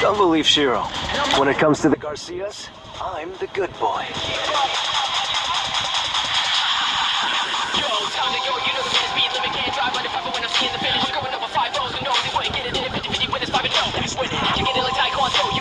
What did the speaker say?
Don't believe Shiro. When it comes to the Garcias, I'm the good boy.